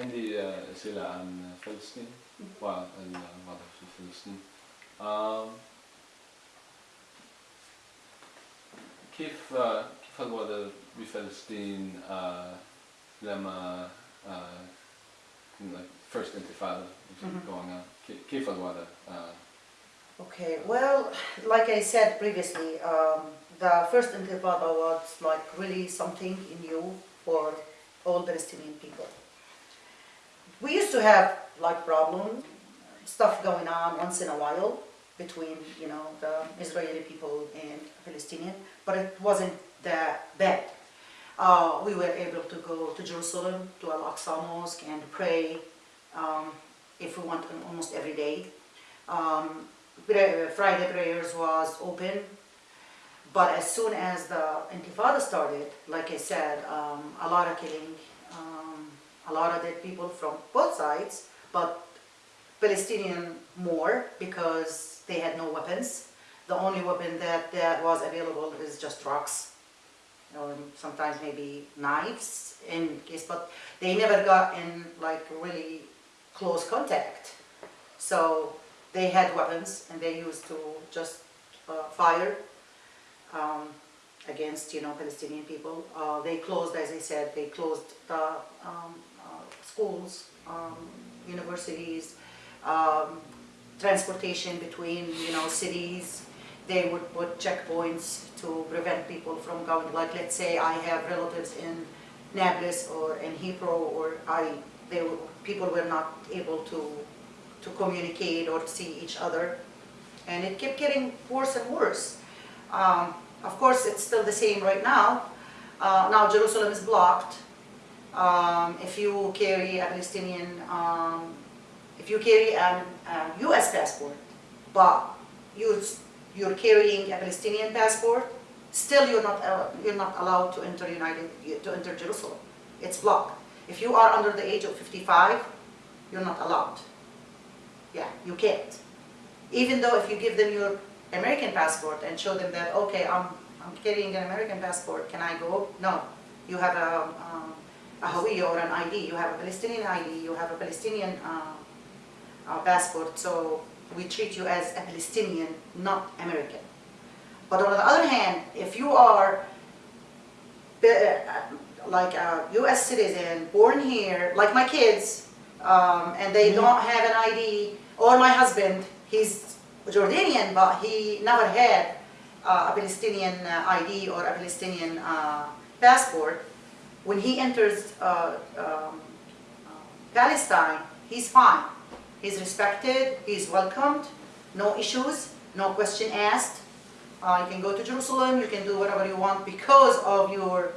عندي آه، أسئلة عن فلسطين والوضع في فلسطين آم، كيف آه، كيف الوضع بفلسطين آه، لما آه، like first intifada was Mhm. going on كي- كيف الوضع آه، Okay, well, like I said previously, um, the first intifada was like really something new for all Palestinian people. We used to have like problem, stuff going on once in a while between, you know, the Israeli people and Palestinian, but it wasn't that bad. Uh, we were able to go to Jerusalem, to Al-Aqsa Mosque and pray um, if we want almost every day. Um, Friday prayers was open, but as soon as the Intifada started, like I said, um, a lot of killing, a lot of dead people from both sides, but Palestinian more because they had no weapons. The only weapon that, that was available is just rocks, or sometimes maybe knives in case, but they never got in like really close contact. So they had weapons and they used to just uh, fire um, against, you know, Palestinian people. Uh, they closed, as I said, they closed the um, schools, um, universities, um, transportation between, you know, cities. They would put checkpoints to prevent people from going, like, let's say I have relatives in Nablus or in Hebron, or I, they, were- people were not able to to communicate or see each other. And it kept getting worse and worse. Um, of course, it's still the same right now. Uh, now Jerusalem is blocked. Um, if you carry a Palestinian, um, if you carry an, a U.S. passport, but you, you're carrying a Palestinian passport, still you're not, uh, you're not allowed to enter United, to enter Jerusalem. It's blocked. If you are under the age of 55, you're not allowed. Yeah, you can't. Even though if you give them your American passport and show them that, okay, I'm, I'm carrying an American passport, can I go? No. You have a, um, a Hawiya or an ID, you have a Palestinian ID, you have a Palestinian uh, uh, passport, so we treat you as a Palestinian, not American. But on the other hand, if you are uh, like a U.S. citizen, born here, like my kids, um, and they don't have an ID, or my husband, he's Jordanian, but he never had uh, a Palestinian uh, ID or a Palestinian uh, passport. When he enters uh, um, Palestine, he's fine. He's respected, he's welcomed, no issues, no question asked. Uh, you can go to Jerusalem, you can do whatever you want because of your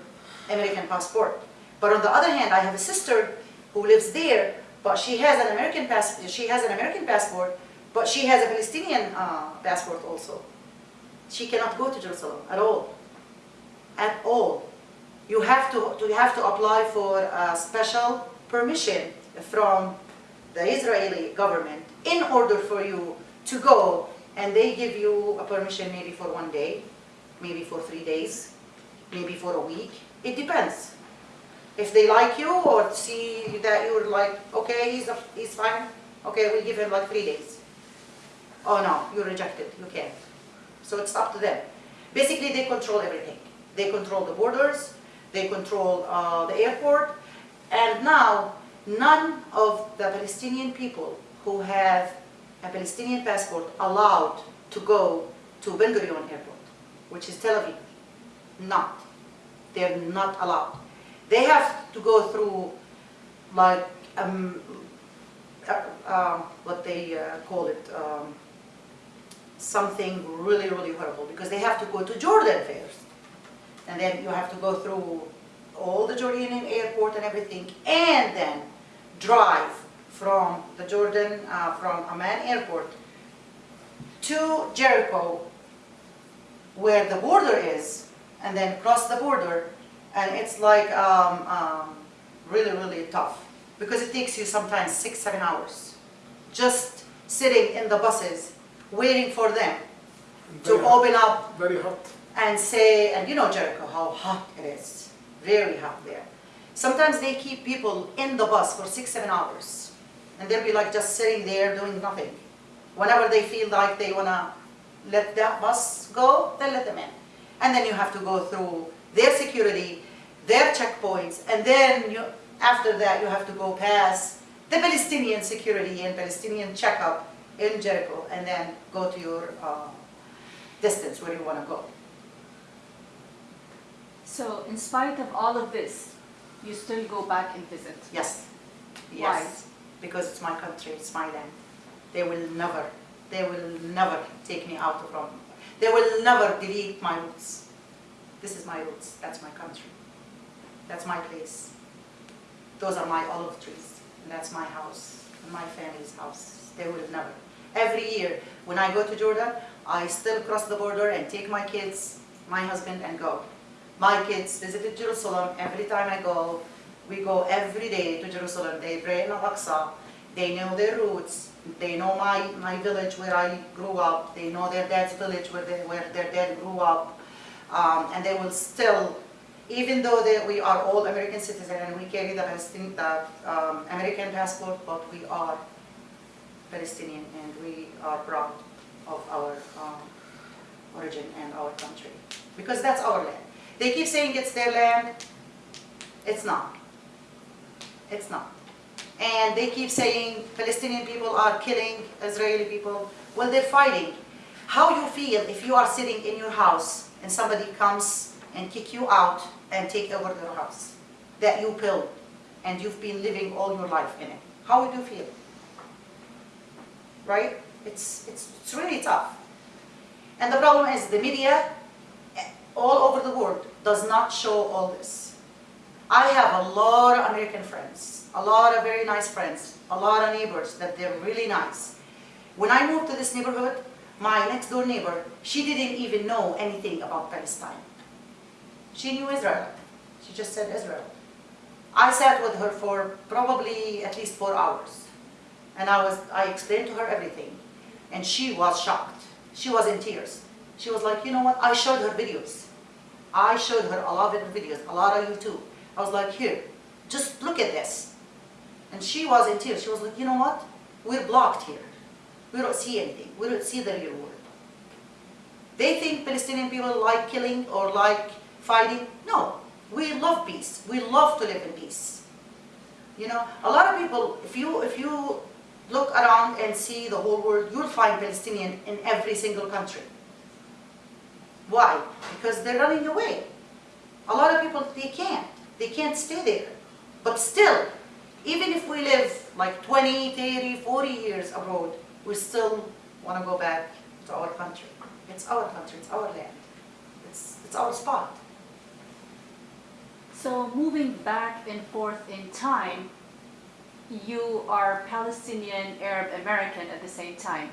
American passport. But on the other hand, I have a sister who lives there, but she has an American passport. She has an American passport, but she has a Palestinian uh, passport also. She cannot go to Jerusalem at all, at all. You have to, you have to apply for a special permission from the Israeli government in order for you to go, and they give you a permission maybe for one day, maybe for three days, maybe for a week. It depends. If they like you or see that you're like, okay, he's, a, he's fine, okay, we'll give him like three days. Oh no, you're rejected, you can't. So it's up to them. Basically, they control everything. They control the borders, they control uh, the airport, and now none of the Palestinian people who have a Palestinian passport allowed to go to Ben Gurion Airport, which is Tel Aviv. Not. They're not allowed. They have to go through like um, uh, uh, what they uh, call it, um, something really, really horrible because they have to go to Jordan first. And then you have to go through all the Jordanian airport and everything and then drive from the Jordan, uh, from Amman airport to Jericho where the border is and then cross the border and it's like um, um, really, really tough because it takes you sometimes six, seven hours just sitting in the buses waiting for them to hot. open up Very hot. And say, and you know Jericho, how hot it is, very hot there. Sometimes they keep people in the bus for six, seven hours. And they'll be like just sitting there doing nothing. Whenever they feel like they wanna let that bus go, they let them in. And then you have to go through their security, their checkpoints, and then you, after that you have to go past the Palestinian security and Palestinian checkup in Jericho, and then go to your uh, distance where you wanna go. So in spite of all of this, you still go back and visit? Yes. Why? Yes. Because it's my country, it's my land. They will never, they will never take me out from, they will never delete my roots. This is my roots, that's my country. That's my place. Those are my olive trees, and that's my house, and my family's house. They will never. Every year, when I go to Jordan, I still cross the border and take my kids, my husband, and go. My kids visited Jerusalem every time I go. We go every day to Jerusalem. They pray in Al-Aqsa. They know their roots. They know my, my village where I grew up. They know their dad's village where, they, where their dad grew up. Um, and they will still, even though they, we are all American citizens and we carry the, Palestinian, the um, American passport, but we are Palestinian and we are proud of our um, origin and our country. Because that's our land. They keep saying it's their land. It's not. It's not. And they keep saying Palestinian people are killing Israeli people. Well, they're fighting. How you feel if you are sitting in your house and somebody comes and kick you out and take over your house that you built and you've been living all your life in it. How would you feel? Right? It's, it's, it's really tough. And the problem is the media all over the world does not show all this. I have a lot of American friends, a lot of very nice friends, a lot of neighbors that they're really nice. When I moved to this neighborhood, my next door neighbor, she didn't even know anything about Palestine. She knew Israel. She just said Israel. I sat with her for probably at least four hours. And I, was, I explained to her everything. And she was shocked. She was in tears. She was like, you know what? I showed her videos. I showed her a lot of videos, a lot of YouTube. I was like, here, just look at this. And she was in tears. She was like, you know what? We're blocked here. We don't see anything. We don't see the real world. They think Palestinian people like killing or like fighting. No, we love peace. We love to live in peace. You know, a lot of people, if you, if you look around and see the whole world, you'll find Palestinian in every single country. Why? Because they're running away. A lot of people, they can't. They can't stay there. But still, even if we live like 20, 30, 40 years abroad, we still want to go back to our country. It's our country, it's our land. It's, it's our spot. So moving back and forth in time, you are Palestinian Arab American at the same time.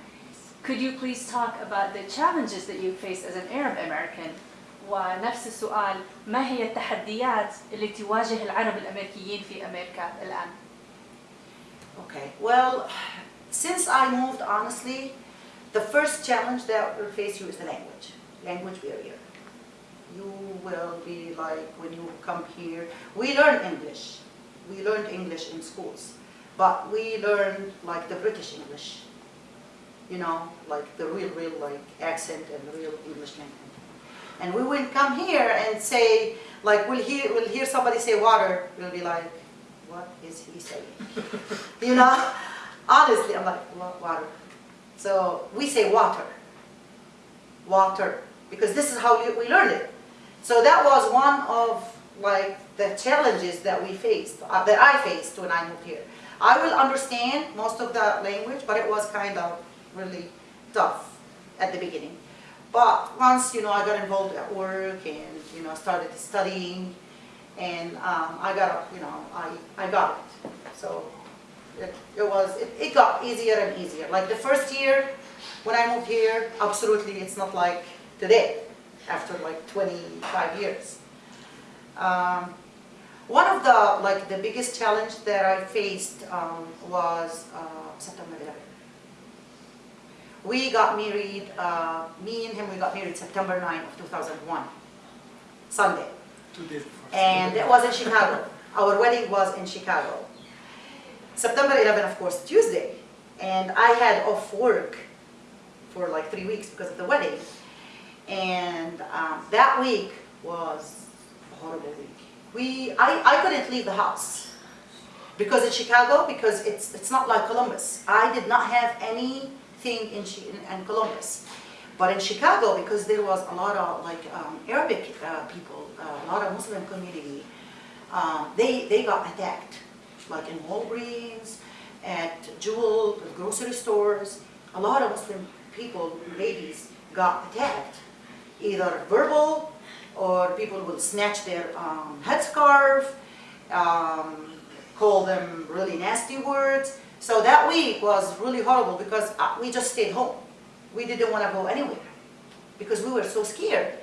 Could you please talk about the challenges that you face as an Arab American? ونفس السؤال ما هي التحديات اللي تواجه العرب الأمريكيين في أمريكا الآن؟ Okay, well, since I moved, honestly, the first challenge that will face you is the language, language barrier. You will be like, when you come here, we learn English. We learned English in schools, but we learned like the British English, you know, like the real, real like accent and real English language. And we will come here and say, like, we'll hear, we'll hear somebody say water, we'll be like, what is he saying? you know, honestly, I'm like, "Wa- water. So we say water, water, because this is how we- we learned it. So that was one of like the challenges that we faced, uh, that I faced when I moved here. I will understand most of the language, but it was kind of really tough at the beginning. But once, you know, I got involved at work and, you know, started studying and um, I got, you know, I, I got it. So it, it was, it, it got easier and easier. Like the first year when I moved here, absolutely, it's not like today, after like 25 years. Um, one of the, like the biggest challenge that I faced um, was uh, September 11. We got married, uh, me and him, we got married September 9 of 2001, Sunday. Two days before. And it was in Chicago. Our wedding was in Chicago. September 11, of course, Tuesday. And I had off work for like three weeks because of the wedding. And um, that week was a horrible week. We, I, I couldn't leave the house because it's Chicago, because it's, it's not like Columbus. I did not have anything in, Chi- in, in Columbus. But in Chicago, because there was a lot of like um, Arabic uh, people, uh, a lot of Muslim community, um, they, they got attacked, like in Walgreens, at Jewel, grocery stores. A lot of Muslim people, ladies, got attacked, either verbal or people will snatch their um, headscarf, um, call them really nasty words. So that week was really horrible because uh, we just stayed home. We didn't want to go anywhere because we were so scared.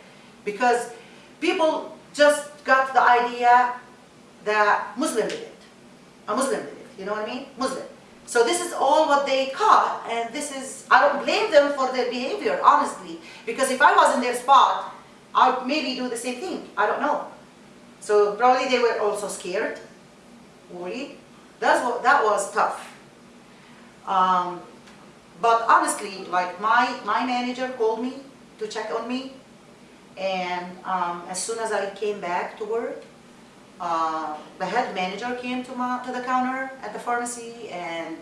Because people just got the idea that Muslim did it. A Muslim did it, you know what I mean? Muslim. So this is all what they caught and this is, I don't blame them for their behavior, honestly. Because if I was in their spot, I'd maybe do the same thing, I don't know. So probably they were also scared, worried. That's what, that was tough. Um, but honestly, like my, my manager called me to check on me. And um, as soon as I came back to work, uh, the head manager came to, my, to the counter at the pharmacy and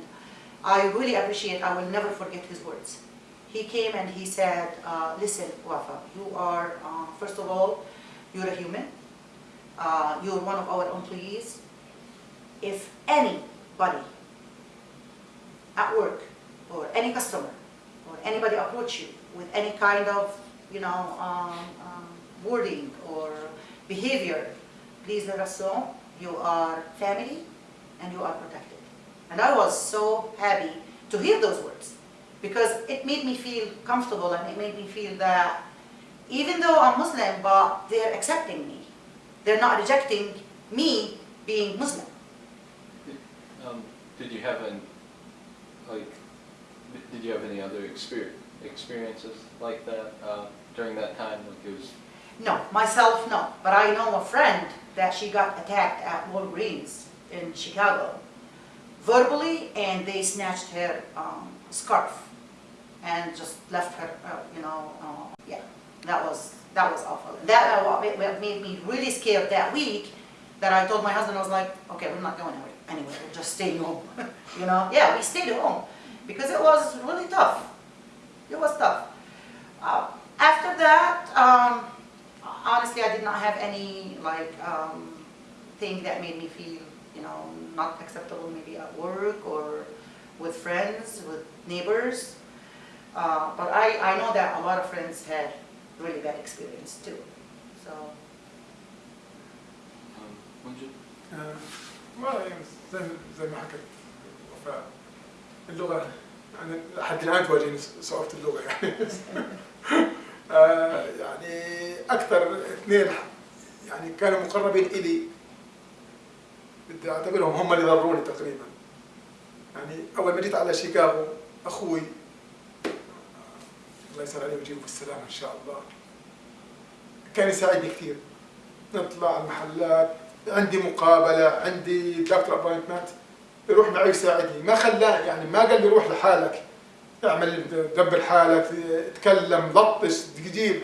I really appreciate, I will never forget his words. He came and he said, uh, listen, Wafa, you are, uh, first of all, you're a human. Uh, you're one of our employees. If anybody at work or any customer or anybody approach you with any kind of, you know, um, um, wording or behavior, please let us know you are family and you are protected. And I was so happy to hear those words because it made me feel comfortable and it made me feel that even though I'm Muslim, but they're accepting me. They're not rejecting me being Muslim. Um, did you have an, like, did you have any other exper- experiences like that uh, during that time? Like it was, No, myself, no. But I know a friend that she got attacked at Walgreens in Chicago, verbally, and they snatched her um, scarf and just left her, uh, you know, uh, yeah, that was, that was awful. That uh, made me really scared that week, that I told my husband, I was like, okay, we're not going anywhere, anywhere, we're just staying home, you know? Yeah, we stayed home, because it was really tough. It was tough. Uh, After that, um, honestly, I did not have any, like, um, thing that made me feel, you know, not acceptable maybe at work or with friends, with neighbors. Uh, but I, I know that a lot of friends had really bad experience too, so. um, والله يعني زي ما حكت وفاء اللغة يعني لحد الآن تواجهني صعوبة اللغة يعني. آه، يعني أكثر اثنين يعني كانوا مقربين إلي. بدي أعتبرهم هم اللي ضروني تقريبا. يعني أول ما جيت على شيكاغو أخوي الله يسر عليه ويجيبه بالسلامة إن شاء الله كان يساعدني كثير. نطلع المحلات عندي مقابلة عندي دكتور ابوينتمنت يروح معي يساعدني. ما خلاه يعني ما قال لي روح لحالك. اعمل دبر حالك تكلم لطش تجيب.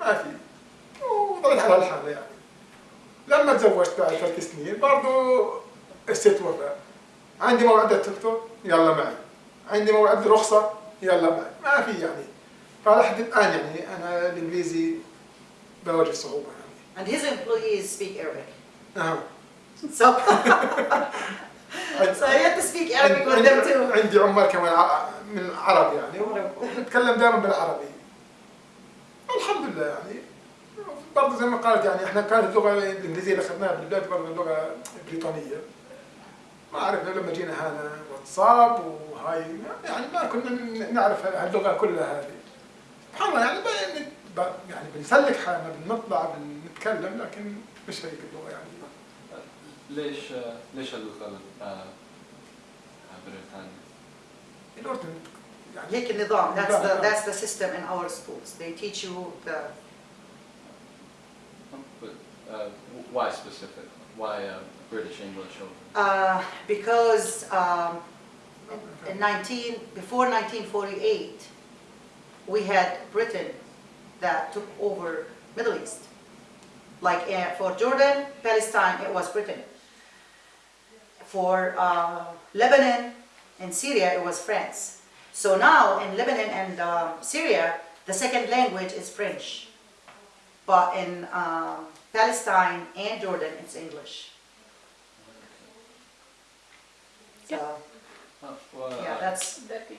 ما في. وضليت على هالحالة يعني. لما تزوجت بعد ثلاث سنين برضو استيت وفاء عندي موعد الدكتور؟ يلا معي. عندي موعد رخصة؟ يلا معي. ما في يعني. فلحد الآن يعني أنا الإنجليزي بواجه صعوبة يعني. And his employees speak Arabic. أها. So, so you have to speak Arabic with them too. عندي عمال كمان من العرب يعني ونتكلم دائما بالعربي. الحمد لله يعني. برضه زي ما قالت يعني إحنا كانت اللغة الانجليزيه اللي أخذناها بالبدايه برضه اللغة بريطانية. ما عرفنا لما جينا هنا واتساب وهاي يعني ما كنا نعرف هاللغة كلها هذه. سبحان الله يعني ب- يعني بنسلك حالنا بنطلع بنتكلم لكن مش هيك اللغه يعني ليش آه، ليش اللغة آه، بريطانيا؟ الأردن يعني هيك النظام. That's the نظام. that's the system in our schools. They teach you the But, uh, why specifically? why uh, British English over? Uh, because um, in 19, before 1948, we had Britain that took over Middle East. Like uh, for Jordan, Palestine, it was Britain. For uh, Lebanon and Syria, it was France. So now in Lebanon and um, Syria, the second language is French. But in um, Palestine and Jordan, it's English. So, yeah, uh, that's, That'd be